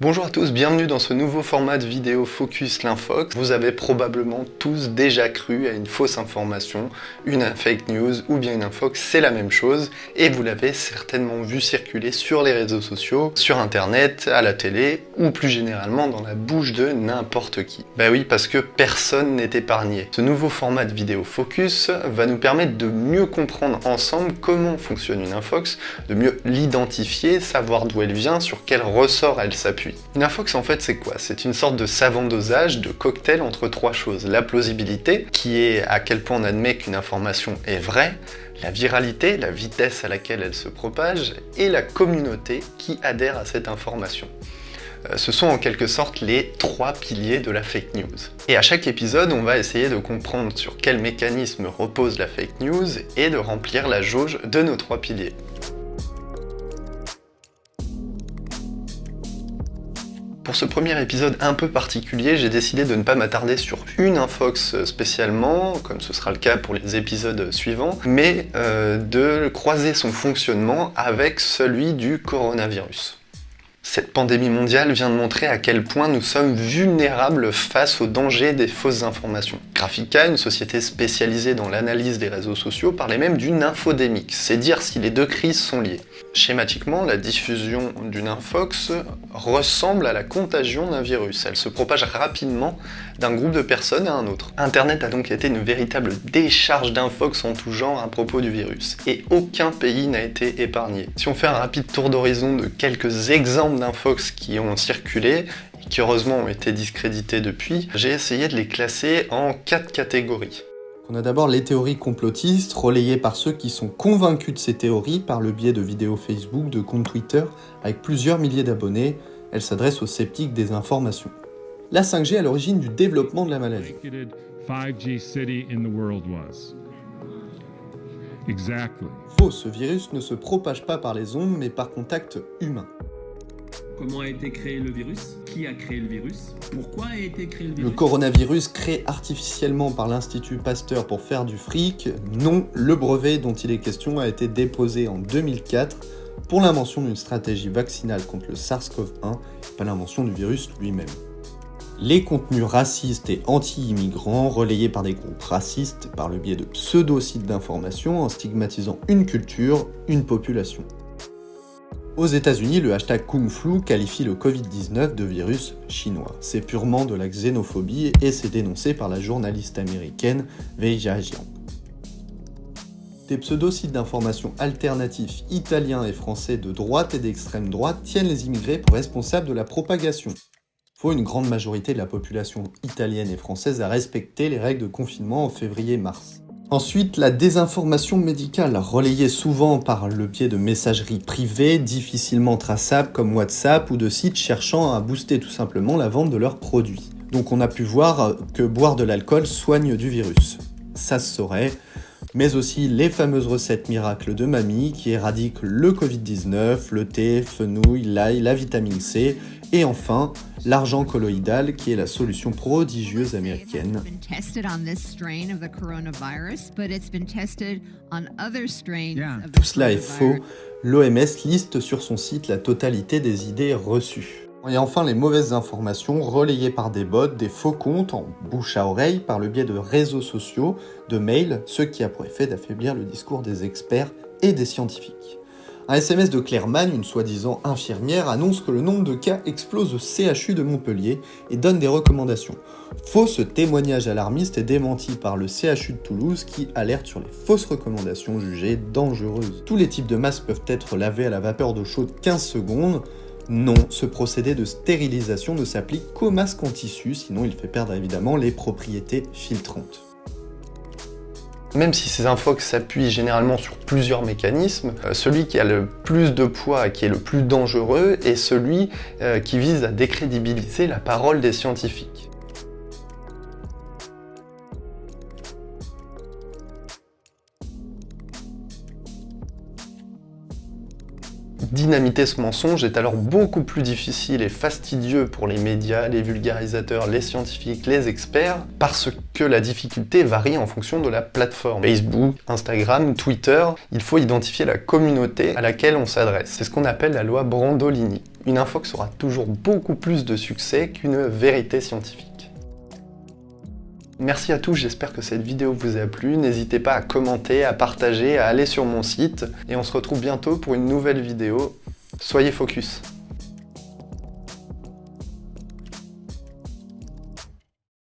Bonjour à tous, bienvenue dans ce nouveau format de vidéo Focus l'Infox. Vous avez probablement tous déjà cru à une fausse information, une fake news ou bien une infox, c'est la même chose et vous l'avez certainement vu circuler sur les réseaux sociaux, sur internet, à la télé ou plus généralement dans la bouche de n'importe qui. Bah oui, parce que personne n'est épargné. Ce nouveau format de vidéo Focus va nous permettre de mieux comprendre ensemble comment fonctionne une infox, de mieux l'identifier, savoir d'où elle vient, sur quel ressort elle s'appuie une infox en fait c'est quoi? C'est une sorte de savant dosage, de cocktail entre trois choses. La plausibilité, qui est à quel point on admet qu'une information est vraie, la viralité, la vitesse à laquelle elle se propage, et la communauté qui adhère à cette information. Euh, ce sont en quelque sorte les trois piliers de la fake news. Et à chaque épisode, on va essayer de comprendre sur quel mécanisme repose la fake news et de remplir la jauge de nos trois piliers. Pour ce premier épisode un peu particulier, j'ai décidé de ne pas m'attarder sur une infox spécialement, comme ce sera le cas pour les épisodes suivants, mais euh, de croiser son fonctionnement avec celui du coronavirus. Cette pandémie mondiale vient de montrer à quel point nous sommes vulnérables face au danger des fausses informations. Graphica, une société spécialisée dans l'analyse des réseaux sociaux, parlait même d'une infodémique, c'est dire si les deux crises sont liées. Schématiquement, la diffusion d'une infox ressemble à la contagion d'un virus. Elle se propage rapidement d'un groupe de personnes à un autre. Internet a donc été une véritable décharge d'infox en tout genre à propos du virus. Et aucun pays n'a été épargné. Si on fait un rapide tour d'horizon de quelques exemples d'infox qui ont circulé et qui heureusement ont été discrédités depuis, j'ai essayé de les classer en quatre catégories. On a d'abord les théories complotistes, relayées par ceux qui sont convaincus de ces théories par le biais de vidéos Facebook, de comptes Twitter, avec plusieurs milliers d'abonnés. Elles s'adressent aux sceptiques des informations. La 5G à l'origine du développement de la maladie. Faux, ce virus ne se propage pas par les ondes, mais par contact humain. Comment a été créé le virus Qui a créé le virus Pourquoi a été créé le virus Le coronavirus créé artificiellement par l'Institut Pasteur pour faire du fric Non, le brevet dont il est question a été déposé en 2004 pour l'invention d'une stratégie vaccinale contre le SARS-CoV-1, pas l'invention du virus lui-même. Les contenus racistes et anti-immigrants relayés par des groupes racistes par le biais de pseudo-sites d'information en stigmatisant une culture, une population. Aux États-Unis, le hashtag Kung Flu qualifie le Covid-19 de virus chinois. C'est purement de la xénophobie et c'est dénoncé par la journaliste américaine Wei Jiang. Des pseudo-sites d'information alternatifs italiens et français de droite et d'extrême droite tiennent les immigrés pour responsables de la propagation. Faut une grande majorité de la population italienne et française à respecter les règles de confinement en février-mars. Ensuite, la désinformation médicale, relayée souvent par le biais de messageries privées, difficilement traçables comme WhatsApp ou de sites cherchant à booster tout simplement la vente de leurs produits. Donc on a pu voir que boire de l'alcool soigne du virus. Ça se saurait, mais aussi les fameuses recettes miracles de mamie qui éradiquent le Covid-19, le thé, fenouil, l'ail, la vitamine C, et enfin, l'argent colloïdal qui est la solution prodigieuse américaine. Tout cela est faux. L'OMS liste sur son site la totalité des idées reçues. Et enfin, les mauvaises informations relayées par des bots, des faux comptes en bouche à oreille par le biais de réseaux sociaux, de mails, ce qui a pour effet d'affaiblir le discours des experts et des scientifiques. Un SMS de Clairman, une soi-disant infirmière, annonce que le nombre de cas explose au CHU de Montpellier et donne des recommandations. Faux, ce témoignage alarmiste est démenti par le CHU de Toulouse qui alerte sur les fausses recommandations jugées dangereuses. Tous les types de masques peuvent être lavés à la vapeur d'eau chaude 15 secondes, non, ce procédé de stérilisation ne s'applique qu'au masque en tissu, sinon il fait perdre évidemment les propriétés filtrantes. Même si ces infox s'appuient généralement sur plusieurs mécanismes, euh, celui qui a le plus de poids, qui est le plus dangereux, est celui euh, qui vise à décrédibiliser la parole des scientifiques. Dynamiter ce mensonge est alors beaucoup plus difficile et fastidieux pour les médias, les vulgarisateurs, les scientifiques, les experts, parce que la difficulté varie en fonction de la plateforme. Facebook, Instagram, Twitter, il faut identifier la communauté à laquelle on s'adresse. C'est ce qu'on appelle la loi Brandolini. Une infox aura toujours beaucoup plus de succès qu'une vérité scientifique. Merci à tous, j'espère que cette vidéo vous a plu. N'hésitez pas à commenter, à partager, à aller sur mon site. Et on se retrouve bientôt pour une nouvelle vidéo. Soyez focus